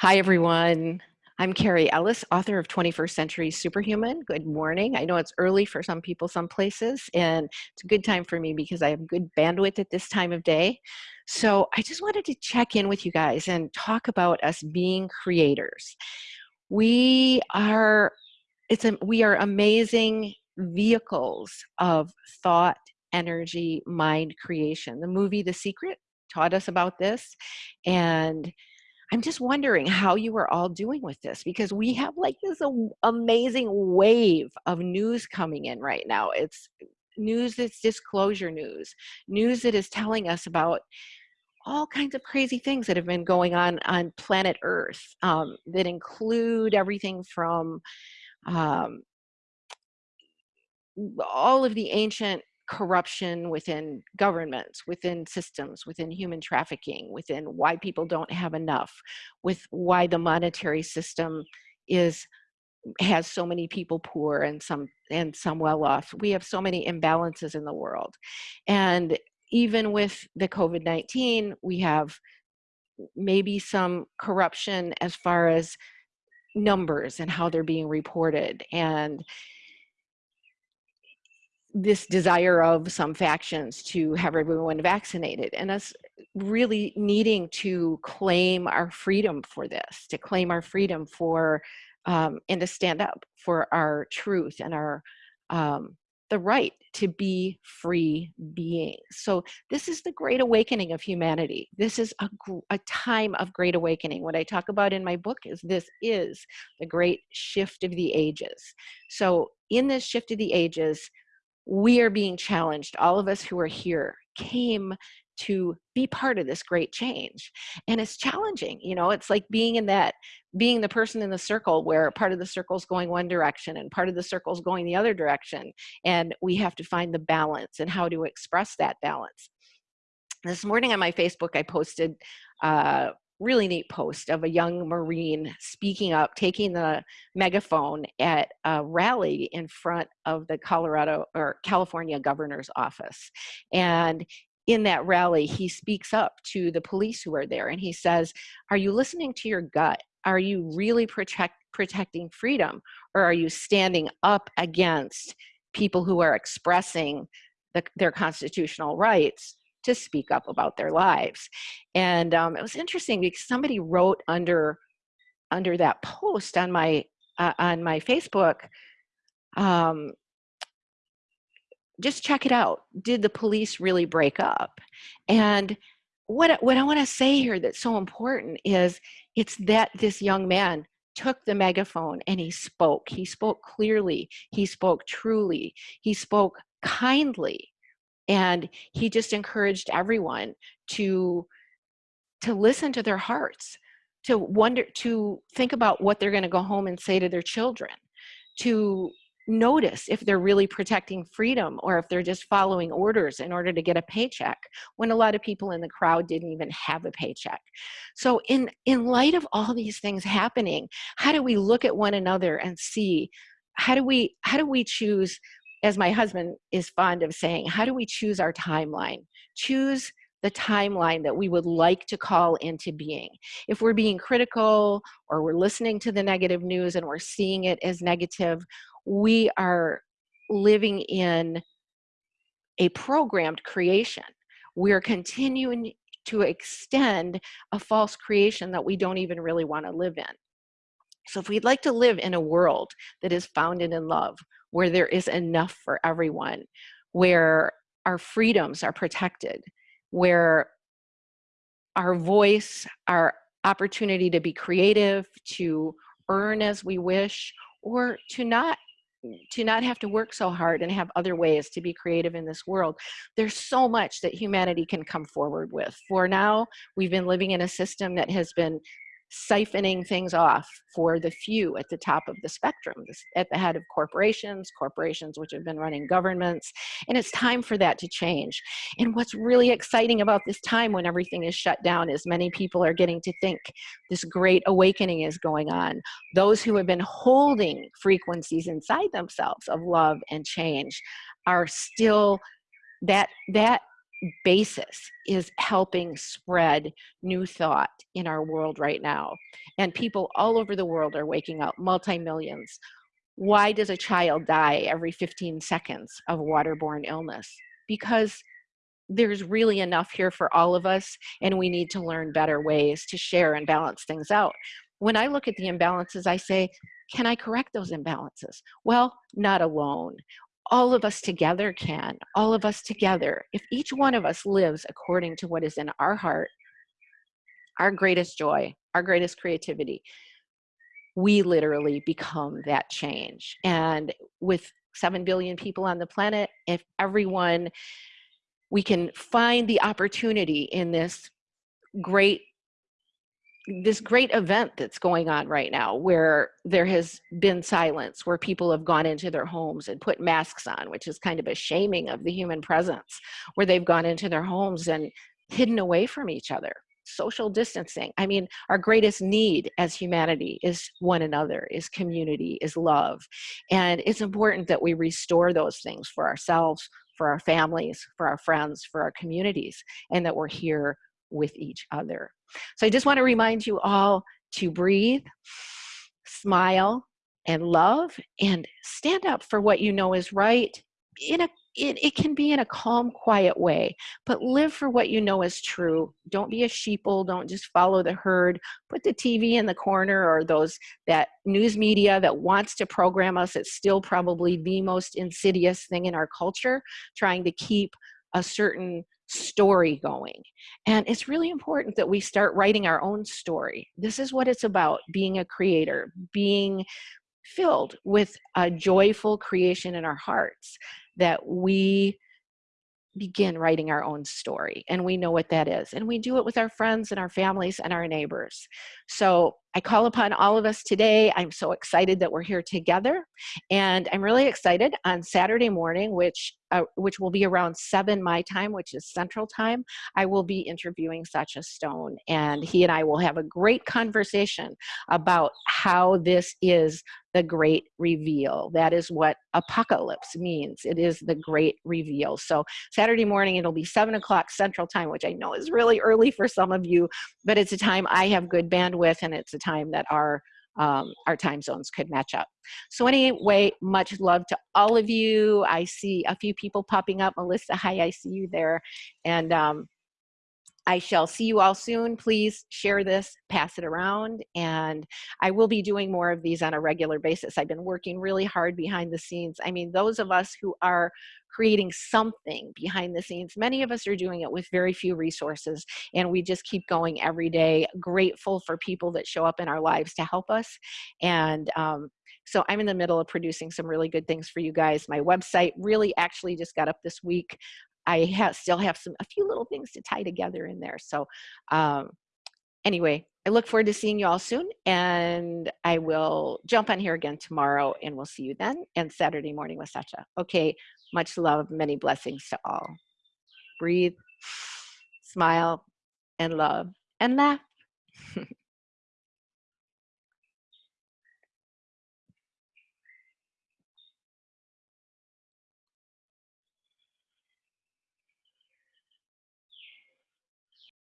Hi, everyone. I'm Carrie Ellis, author of 21st Century Superhuman. Good morning. I know it's early for some people, some places, and it's a good time for me because I have good bandwidth at this time of day. So I just wanted to check in with you guys and talk about us being creators. We are, it's a, we are amazing vehicles of thought, energy, mind creation. The movie The Secret taught us about this, and I'm just wondering how you are all doing with this because we have like this amazing wave of news coming in right now. It's news that's disclosure news, news that is telling us about all kinds of crazy things that have been going on on planet Earth um, that include everything from um, all of the ancient corruption within governments, within systems, within human trafficking, within why people don't have enough, with why the monetary system is has so many people poor and some and some well off. We have so many imbalances in the world. And even with the COVID-19, we have maybe some corruption as far as numbers and how they're being reported and this desire of some factions to have everyone vaccinated and us really needing to claim our freedom for this, to claim our freedom for um, and to stand up for our truth and our um, the right to be free beings. So this is the great awakening of humanity. This is a, a time of great awakening. What I talk about in my book is this is the great shift of the ages. So in this shift of the ages, we are being challenged. All of us who are here came to be part of this great change. And it's challenging, you know, it's like being in that, being the person in the circle where part of the circle is going one direction and part of the circle is going the other direction. And we have to find the balance and how to express that balance. This morning on my Facebook, I posted uh, really neat post of a young Marine speaking up, taking the megaphone at a rally in front of the Colorado or California governor's office. And in that rally, he speaks up to the police who are there and he says, are you listening to your gut? Are you really protect, protecting freedom? Or are you standing up against people who are expressing the, their constitutional rights to speak up about their lives. And um, it was interesting because somebody wrote under under that post on my uh, on my Facebook, um, just check it out. Did the police really break up? And what what I want to say here that's so important is it's that this young man took the megaphone and he spoke. He spoke clearly. He spoke truly. He spoke kindly and he just encouraged everyone to to listen to their hearts to wonder to think about what they're going to go home and say to their children to notice if they're really protecting freedom or if they're just following orders in order to get a paycheck when a lot of people in the crowd didn't even have a paycheck. So in in light of all these things happening how do we look at one another and see how do we how do we choose as my husband is fond of saying, how do we choose our timeline? Choose the timeline that we would like to call into being. If we're being critical or we're listening to the negative news and we're seeing it as negative, we are living in a programmed creation. We're continuing to extend a false creation that we don't even really want to live in. So if we'd like to live in a world that is founded in love, where there is enough for everyone, where our freedoms are protected, where our voice, our opportunity to be creative, to earn as we wish, or to not to not have to work so hard and have other ways to be creative in this world. There's so much that humanity can come forward with. For now, we've been living in a system that has been siphoning things off for the few at the top of the spectrum, at the head of corporations, corporations which have been running governments, and it's time for that to change. And what's really exciting about this time when everything is shut down is many people are getting to think this great awakening is going on. Those who have been holding frequencies inside themselves of love and change are still, that, that basis is helping spread new thought in our world right now. And people all over the world are waking up, multi-millions. Why does a child die every 15 seconds of waterborne illness? Because there's really enough here for all of us and we need to learn better ways to share and balance things out. When I look at the imbalances, I say, can I correct those imbalances? Well, not alone all of us together can, all of us together. If each one of us lives according to what is in our heart, our greatest joy, our greatest creativity, we literally become that change. And with 7 billion people on the planet, if everyone, we can find the opportunity in this great this great event that's going on right now where there has been silence, where people have gone into their homes and put masks on, which is kind of a shaming of the human presence, where they've gone into their homes and hidden away from each other. Social distancing. I mean, our greatest need as humanity is one another, is community, is love. And it's important that we restore those things for ourselves, for our families, for our friends, for our communities, and that we're here with each other. So I just want to remind you all to breathe, smile, and love, and stand up for what you know is right in a it, it can be in a calm, quiet way, but live for what you know is true. Don't be a sheeple. Don't just follow the herd. Put the TV in the corner or those that news media that wants to program us. It's still probably the most insidious thing in our culture, trying to keep a certain story going. And it's really important that we start writing our own story. This is what it's about, being a creator, being filled with a joyful creation in our hearts that we begin writing our own story and we know what that is and we do it with our friends and our families and our neighbors so I call upon all of us today. I'm so excited that we're here together. And I'm really excited on Saturday morning, which, uh, which will be around 7 my time, which is central time, I will be interviewing Sacha Stone. And he and I will have a great conversation about how this is the great reveal. That is what apocalypse means. It is the great reveal. So Saturday morning, it'll be 7 o'clock central time, which I know is really early for some of you, but it's a time I have good bandwidth and it's time that our um, our time zones could match up. So anyway, much love to all of you. I see a few people popping up. Melissa, hi, I see you there. And um, I shall see you all soon. Please share this, pass it around, and I will be doing more of these on a regular basis. I've been working really hard behind the scenes. I mean, those of us who are creating something behind the scenes, many of us are doing it with very few resources, and we just keep going every day, grateful for people that show up in our lives to help us. And um, so I'm in the middle of producing some really good things for you guys. My website really actually just got up this week. I have, still have some a few little things to tie together in there. So um, anyway, I look forward to seeing you all soon and I will jump on here again tomorrow and we'll see you then and Saturday morning with Sacha. Okay, much love, many blessings to all. Breathe, smile, and love, and laugh.